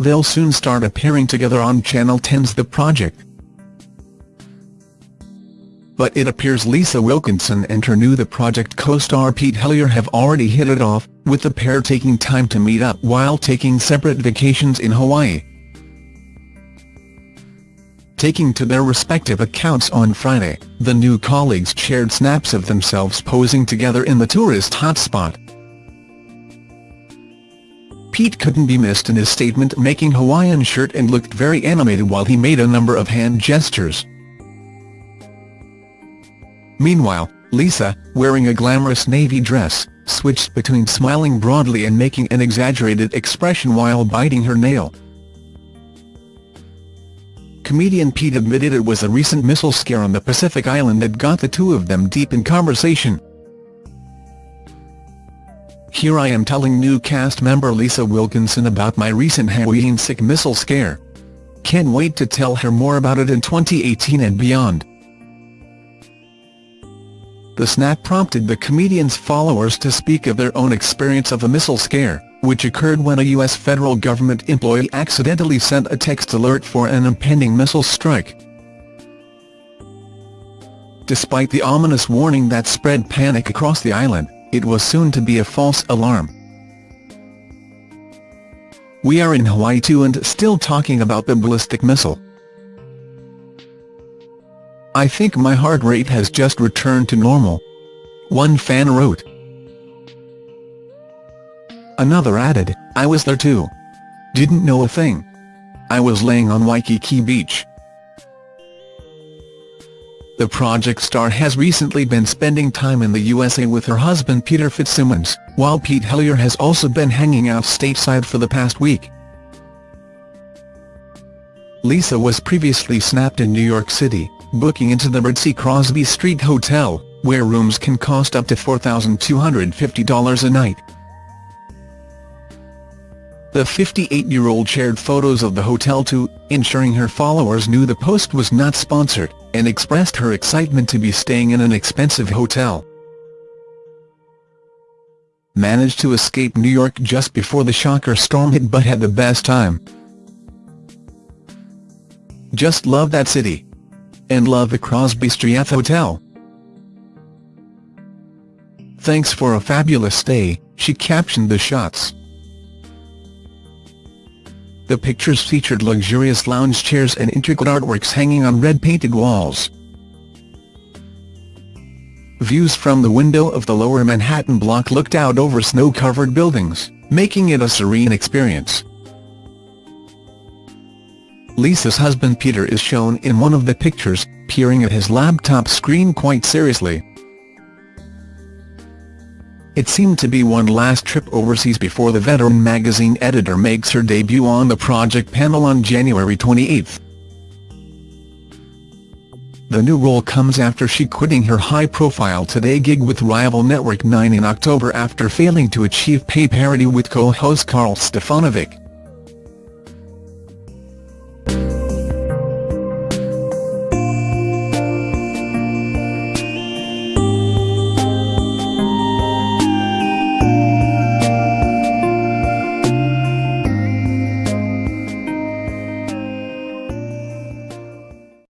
they'll soon start appearing together on Channel 10's The Project. But it appears Lisa Wilkinson and her new The Project co-star Pete Helliar have already hit it off, with the pair taking time to meet up while taking separate vacations in Hawaii. Taking to their respective accounts on Friday, the new colleagues shared snaps of themselves posing together in the tourist hotspot. Pete couldn't be missed in his statement making Hawaiian shirt and looked very animated while he made a number of hand gestures. Meanwhile, Lisa, wearing a glamorous navy dress, switched between smiling broadly and making an exaggerated expression while biting her nail. Comedian Pete admitted it was a recent missile scare on the Pacific island that got the two of them deep in conversation. Here I am telling new cast member Lisa Wilkinson about my recent Hawaiian-sick missile scare. Can't wait to tell her more about it in 2018 and beyond. The snap prompted the comedian's followers to speak of their own experience of a missile scare which occurred when a U.S. federal government employee accidentally sent a text alert for an impending missile strike. Despite the ominous warning that spread panic across the island, it was soon to be a false alarm. We are in Hawaii too and still talking about the ballistic missile. I think my heart rate has just returned to normal. One fan wrote. Another added, I was there too. Didn't know a thing. I was laying on Waikiki Beach. The project star has recently been spending time in the USA with her husband Peter FitzSimons, while Pete Helliar has also been hanging out stateside for the past week. Lisa was previously snapped in New York City, booking into the Ritzy Crosby Street Hotel, where rooms can cost up to $4,250 a night. The 58-year-old shared photos of the hotel too, ensuring her followers knew the post was not sponsored, and expressed her excitement to be staying in an expensive hotel. Managed to escape New York just before the shocker storm hit but had the best time. Just love that city. And love the Crosby Street Hotel. Thanks for a fabulous stay, she captioned the shots. The pictures featured luxurious lounge chairs and intricate artworks hanging on red-painted walls. Views from the window of the lower Manhattan block looked out over snow-covered buildings, making it a serene experience. Lisa's husband Peter is shown in one of the pictures, peering at his laptop screen quite seriously. It seemed to be one last trip overseas before the veteran magazine editor makes her debut on the project panel on January 28. The new role comes after she quitting her high-profile Today gig with rival Network 9 in October after failing to achieve pay parity with co-host Karl Stefanovic.